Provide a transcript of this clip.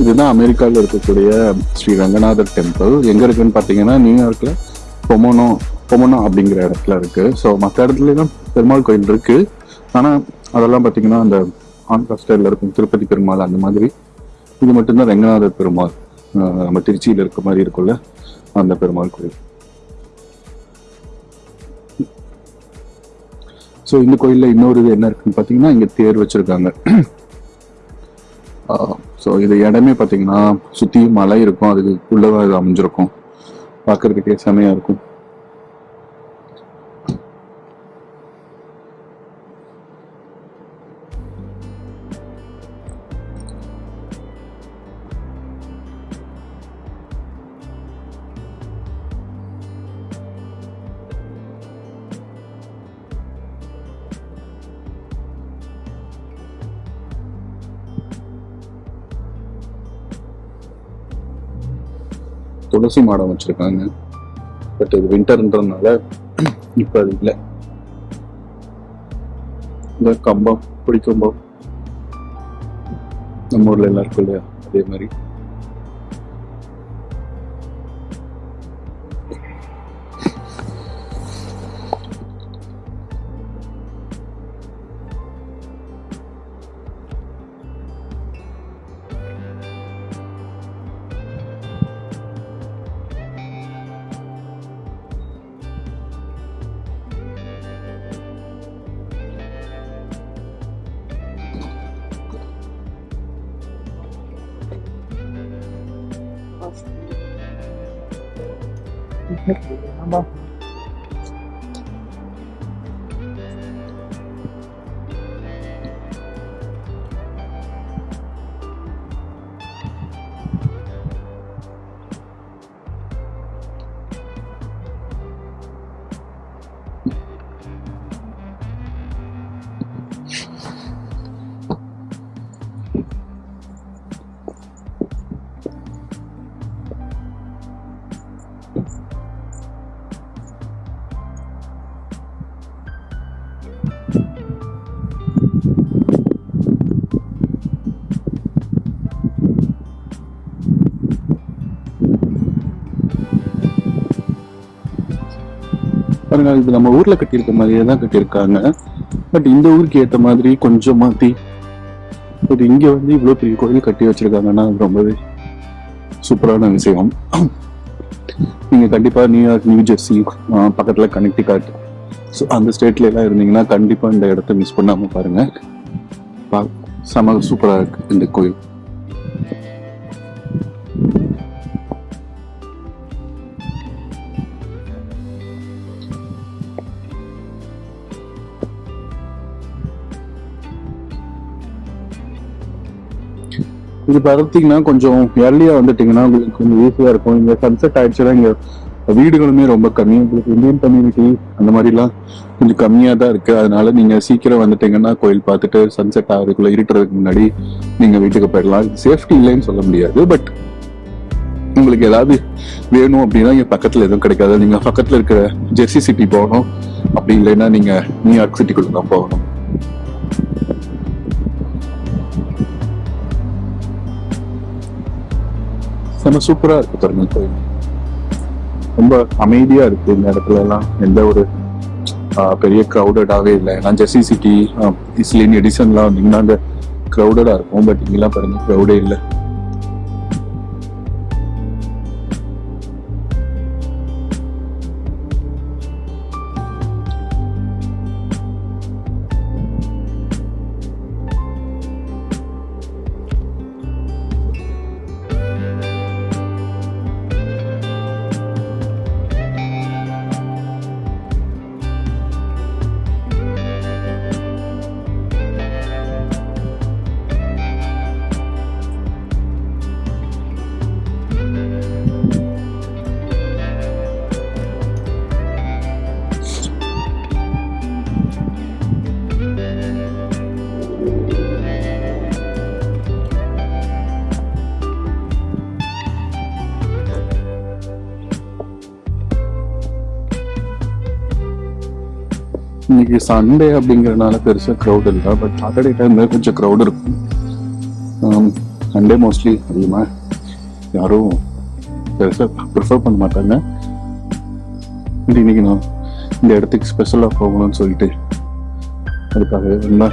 இதுதான் அமெரிக்காவில் இருக்கக்கூடிய ஸ்ரீ ரங்கநாதர் டெம்பிள். எங்கே இருக்குன்னு பார்த்தீங்கன்னா நியூயார்க்கில் பொமோனோ பொமோனோ அப்படிங்கிற இடத்துல இருக்கு. ஸோ மற்ற இடத்துலலாம் பெருமாள் கோயில் இருக்கு. ஆனால் அதெல்லாம் பார்த்தீங்கன்னா அந்த ஆந்திரா ஸ்டைலில் இருக்கும். திருப்பதி பெருமாள் அந்த மாதிரி. இது மட்டும்தான் ரங்கநாதர் பெருமாள். நம்ம திருச்சியில் இருக்க மாதிரி இருக்கும்ல அந்த பெருமாள் கோயில். ஸோ இந்த கோயிலில் இன்னொரு இது என்ன இருக்குன்னு பார்த்தீங்கன்னா இங்கே தேர் வச்சுருக்காங்க. ஸோ இது இடமே பார்த்தீங்கன்னா சுற்றியும் மலை இருக்கும். அதுக்கு உள்ளதாக இது அமைஞ்சிருக்கும். பார்க்கறதுக்கே செமையாக இருக்கும். துளசி மாடம் வச்சிருக்காங்க. பட் இது வின்டர்ன்றதுனால இப்போ அது இல்லை. இந்த கம்பம் பிடிக்கம்பம் நம்ம ஊர்ல எல்லாம் இருக்கும் இல்லையா? அதே மாதிரி. Number பாருங்க இது நம்ம ஊர்ல கட்டியிருக்க மாதிரியே தான் கட்டியிருக்காங்க. பட் இந்த ஊருக்கு ஏத்த மாதிரி கொஞ்சம் மாத்தி பட் இங்க வந்து இவ்வளவு பெரிய கோயில் கட்டி வச்சிருக்காங்கன்னா அது ரொம்பவே சூப்பரான விஷயம். நீங்க கண்டிப்பா நியூயார்க் நியூ ஜெர்சி ஆஹ் பக்கத்துல கனெக்டிகாட் ஸோ அந்த ஸ்டேட்ல எல்லாம் இருந்தீங்கன்னா கண்டிப்பா இந்த இடத்த மிஸ் பண்ணாம பாருங்க. பா- செம சூப்பரா இருக்கு இந்த கோயில். இது பார்த்தீங்கன்னா கொஞ்சம் ஏர்லியாக வந்துட்டீங்கன்னா உங்களுக்கு கொஞ்சம் ஈஸியாக இருக்கும். இங்கே சன்செட் ஆயிடுச்சுன்னா இங்கே வீடுகளுமே ரொம்ப கம்மி. உங்களுக்கு இந்தியன் கம்யூனிட்டி அந்த மாதிரிலாம் கொஞ்சம் கம்மியாக தான் இருக்குது அதனால நீங்கள் சீக்கிரம் வந்துட்டீங்கன்னா கோயில் பார்த்துட்டு சன்செட் ஆகிறதுக்குள்ளே இருட்டுறதுக்கு முன்னாடி நீங்கள் வீட்டுக்கு போயிடலாம். சேஃப்டி இல்லைன்னு சொல்ல முடியாது பட் உங்களுக்கு ஏதாவது வேணும் அப்படின்னா இங்கே பக்கத்தில் எதுவும் கிடைக்காது. நீங்கள் பக்கத்தில் இருக்கிற ஜெர்சி சிட்டி போகணும். அப்படி இல்லைன்னா நீங்கள் நியூயார்க் சிட்டிக்குள்ளே தான் போகணும். செம சூப்பரா இருக்கு பாருங்க. கோயில் ரொம்ப அமைதியா இருக்கு இந்த இடத்துல எல்லாம் எந்த ஒரு பெரிய க்ரௌடடாவே இல்லை. ஏன்னா ஜெர்சி சிட்டி இஸ்லின் எடிசன்லாம் வந்தீங்கன்னா அந்த க்ரௌடடாக இருக்கும். பட் இங்கெல்லாம் பாருங்க க்ரௌடே இல்லை. இன்னைக்கு சண்டே அப்படிங்கிறனால பெருசாக க்ரௌட் இல்லை. பட் சாட்டர்டே டைம்ல கொஞ்சம் க்ரௌட் இருக்கும். சண்டே மோஸ்ட்லி அதிகமாக யாரும் பெருசாக ப்ரிஃபர் பண்ண மாட்டாங்க. இன்னைக்கு நான் இந்த இடத்துக்கு ஸ்பெஷலாக போகணும்னு சொல்லிட்டு அதுக்காக என்ன